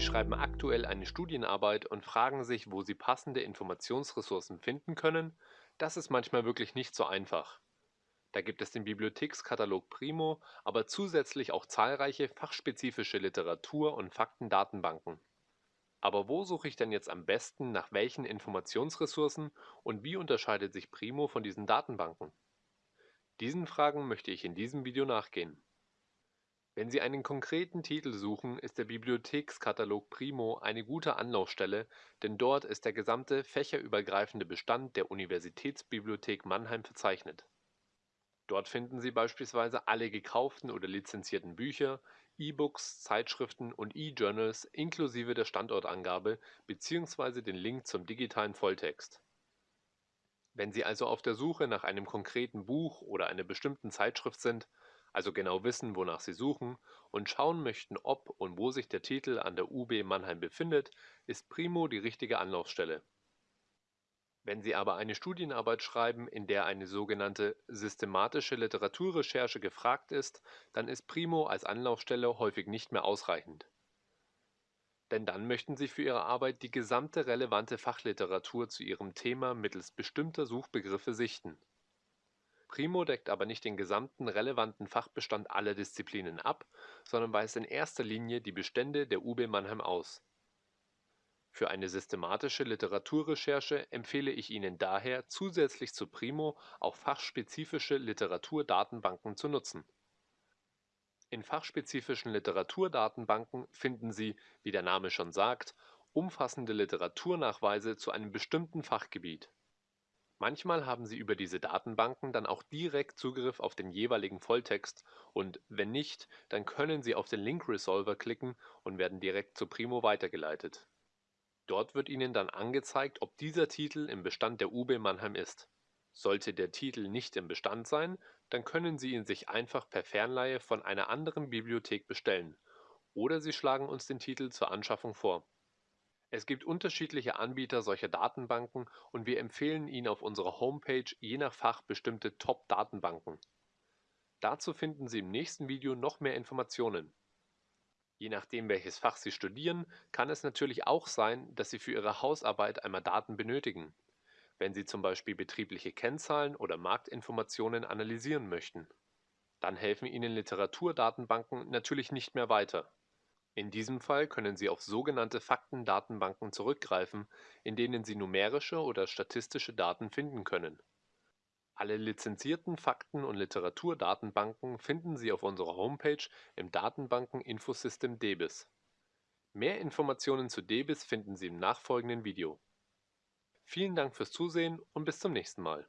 Sie schreiben aktuell eine Studienarbeit und fragen sich, wo Sie passende Informationsressourcen finden können, das ist manchmal wirklich nicht so einfach. Da gibt es den Bibliothekskatalog Primo, aber zusätzlich auch zahlreiche fachspezifische Literatur- und Faktendatenbanken. Aber wo suche ich denn jetzt am besten nach welchen Informationsressourcen und wie unterscheidet sich Primo von diesen Datenbanken? Diesen Fragen möchte ich in diesem Video nachgehen. Wenn Sie einen konkreten Titel suchen, ist der Bibliothekskatalog Primo eine gute Anlaufstelle, denn dort ist der gesamte fächerübergreifende Bestand der Universitätsbibliothek Mannheim verzeichnet. Dort finden Sie beispielsweise alle gekauften oder lizenzierten Bücher, E-Books, Zeitschriften und E-Journals inklusive der Standortangabe bzw. den Link zum digitalen Volltext. Wenn Sie also auf der Suche nach einem konkreten Buch oder einer bestimmten Zeitschrift sind, also genau wissen, wonach Sie suchen und schauen möchten, ob und wo sich der Titel an der UB Mannheim befindet, ist Primo die richtige Anlaufstelle. Wenn Sie aber eine Studienarbeit schreiben, in der eine sogenannte systematische Literaturrecherche gefragt ist, dann ist Primo als Anlaufstelle häufig nicht mehr ausreichend. Denn dann möchten Sie für Ihre Arbeit die gesamte relevante Fachliteratur zu Ihrem Thema mittels bestimmter Suchbegriffe sichten. Primo deckt aber nicht den gesamten relevanten Fachbestand aller Disziplinen ab, sondern weist in erster Linie die Bestände der UB Mannheim aus für eine systematische Literaturrecherche empfehle ich Ihnen daher zusätzlich zu Primo auch fachspezifische Literaturdatenbanken zu nutzen. In fachspezifischen Literaturdatenbanken finden Sie, wie der Name schon sagt, umfassende Literaturnachweise zu einem bestimmten Fachgebiet. Manchmal haben Sie über diese Datenbanken dann auch direkt Zugriff auf den jeweiligen Volltext und wenn nicht, dann können Sie auf den Link Resolver klicken und werden direkt zu Primo weitergeleitet Dort wird Ihnen dann angezeigt, ob dieser Titel im Bestand der UB Mannheim ist. Sollte der Titel nicht im Bestand sein, dann können Sie ihn sich einfach per Fernleihe von einer anderen Bibliothek bestellen oder Sie schlagen uns den Titel zur Anschaffung vor. Es gibt unterschiedliche Anbieter solcher Datenbanken und wir empfehlen Ihnen auf unserer Homepage je nach Fach bestimmte Top-Datenbanken. Dazu finden Sie im nächsten Video noch mehr Informationen. Je nachdem, welches Fach Sie studieren, kann es natürlich auch sein, dass Sie für Ihre Hausarbeit einmal Daten benötigen, wenn Sie zum Beispiel betriebliche Kennzahlen oder Marktinformationen analysieren möchten. Dann helfen Ihnen Literaturdatenbanken natürlich nicht mehr weiter. In diesem Fall können Sie auf sogenannte Faktendatenbanken zurückgreifen, in denen Sie numerische oder statistische Daten finden können alle lizenzierten Fakten- und Literaturdatenbanken finden Sie auf unserer Homepage im Datenbanken-Infosystem DBIS. Mehr Informationen zu DBIS finden Sie im nachfolgenden Video. Vielen Dank fürs Zusehen und bis zum nächsten Mal.